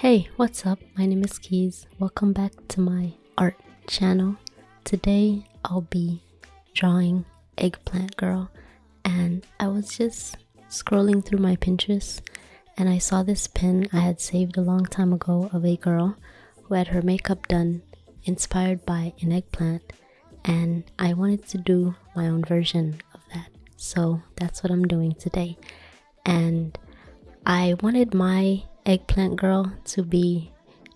Hey, what's up? My name is Keys. Welcome back to my art channel. Today I'll be drawing Eggplant Girl and I was just scrolling through my Pinterest and I saw this pin I had saved a long time ago of a girl who had her makeup done inspired by an eggplant and I wanted to do my own version of that. So that's what I'm doing today. And I wanted my eggplant girl to be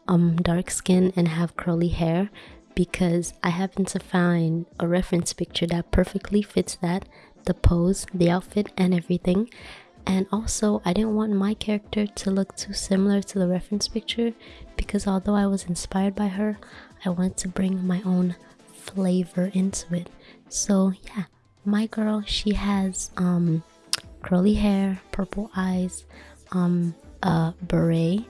um dark skin and have curly hair because I happen to find a reference picture that perfectly fits that the pose, the outfit, and everything. And also, I didn't want my character to look too similar to the reference picture because although I was inspired by her, I wanted to bring my own flavor into it. So, yeah, my girl, she has um curly hair, purple eyes, um a beret,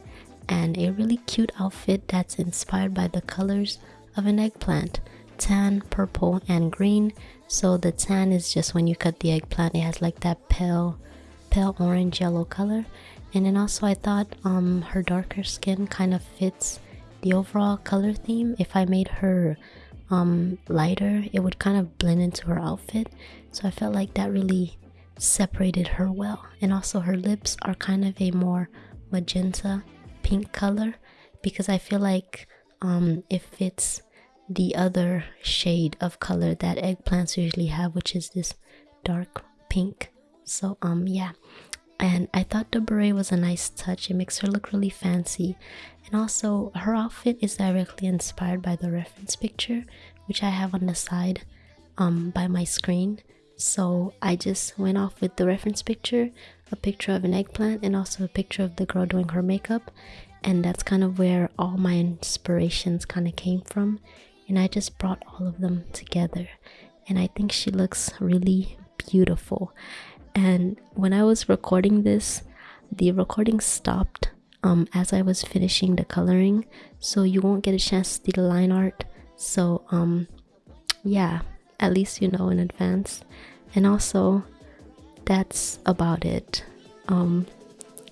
and a really cute outfit that's inspired by the colors of an eggplant tan, purple, and green. So the tan is just when you cut the eggplant, it has like that pale, pale orange yellow color. And then also I thought um her darker skin kind of fits the overall color theme. If I made her um lighter, it would kind of blend into her outfit. So I felt like that really separated her well. And also her lips are kind of a more magenta pink color because I feel like um, it fits the other shade of color that eggplants usually have, which is this dark pink. So um yeah, and I thought the beret was a nice touch. It makes her look really fancy, and also her outfit is directly inspired by the reference picture, which I have on the side um by my screen. So I just went off with the reference picture, a picture of an eggplant, and also a picture of the girl doing her makeup. And that's kind of where all my inspirations kind of came from. And I just brought all of them together. And I think she looks really beautiful. And when I was recording this, the recording stopped um, as I was finishing the coloring. So you won't get a chance to see the line art. So, um, yeah, at least you know in advance and also that's about it. Um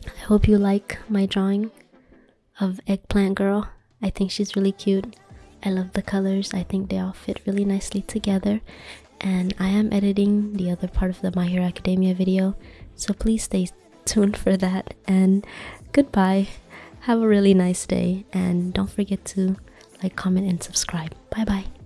i hope you like my drawing of eggplant girl. I think she's really cute. I love the colors. I think they all fit really nicely together. And i am editing the other part of the my hero academia video. So please stay tuned for that. And goodbye. Have a really nice day. And don't forget to like comment and subscribe. Bye bye